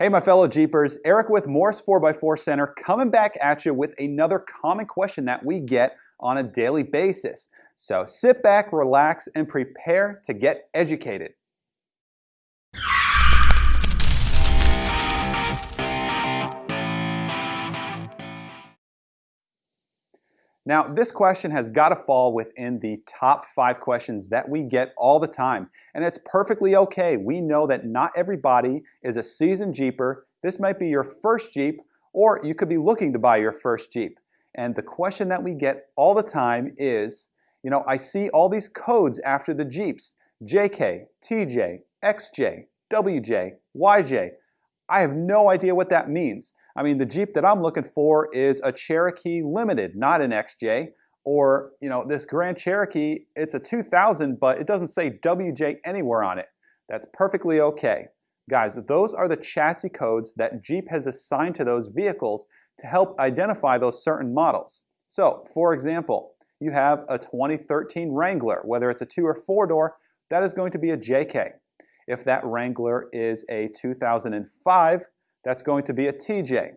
Hey, my fellow Jeepers, Eric with Morris 4x4 Center coming back at you with another common question that we get on a daily basis. So sit back, relax, and prepare to get educated. Now, this question has got to fall within the top five questions that we get all the time, and it's perfectly okay. We know that not everybody is a seasoned Jeeper. This might be your first Jeep, or you could be looking to buy your first Jeep. And the question that we get all the time is, you know, I see all these codes after the Jeeps, JK, TJ, XJ, WJ, YJ. I have no idea what that means. I mean, the Jeep that I'm looking for is a Cherokee Limited, not an XJ. Or, you know, this Grand Cherokee, it's a 2000, but it doesn't say WJ anywhere on it. That's perfectly okay. Guys, those are the chassis codes that Jeep has assigned to those vehicles to help identify those certain models. So, for example, you have a 2013 Wrangler, whether it's a two or four door, that is going to be a JK. If that Wrangler is a 2005, that's going to be a TJ.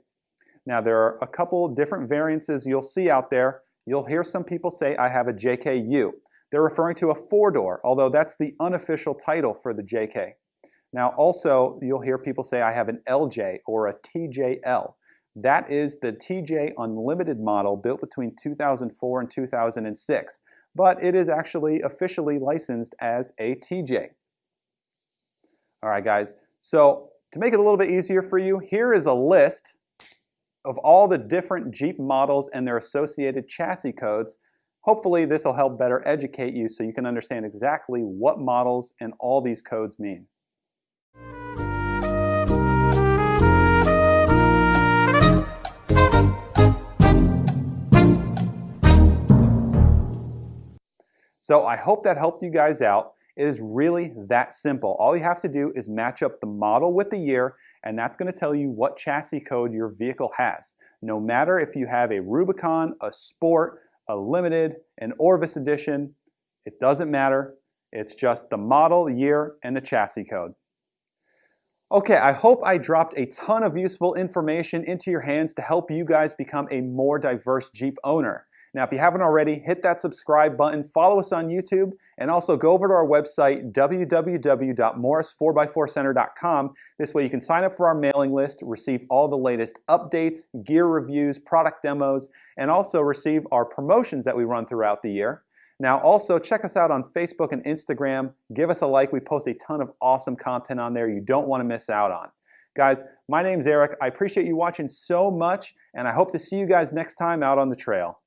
Now there are a couple different variances you'll see out there. You'll hear some people say I have a JKU. They're referring to a four-door, although that's the unofficial title for the JK. Now also, you'll hear people say I have an LJ or a TJL. That is the TJ Unlimited model built between 2004 and 2006, but it is actually officially licensed as a TJ. All right, guys, so to make it a little bit easier for you, here is a list of all the different Jeep models and their associated chassis codes. Hopefully this will help better educate you so you can understand exactly what models and all these codes mean. So I hope that helped you guys out. It is really that simple. All you have to do is match up the model with the year, and that's going to tell you what chassis code your vehicle has. No matter if you have a Rubicon, a Sport, a Limited, an Orvis Edition, it doesn't matter. It's just the model, year, and the chassis code. Okay, I hope I dropped a ton of useful information into your hands to help you guys become a more diverse Jeep owner. Now, if you haven't already, hit that subscribe button, follow us on YouTube, and also go over to our website, www.morris4x4center.com. This way you can sign up for our mailing list, receive all the latest updates, gear reviews, product demos, and also receive our promotions that we run throughout the year. Now, also check us out on Facebook and Instagram. Give us a like. We post a ton of awesome content on there you don't want to miss out on. Guys, my name's Eric. I appreciate you watching so much, and I hope to see you guys next time out on the trail.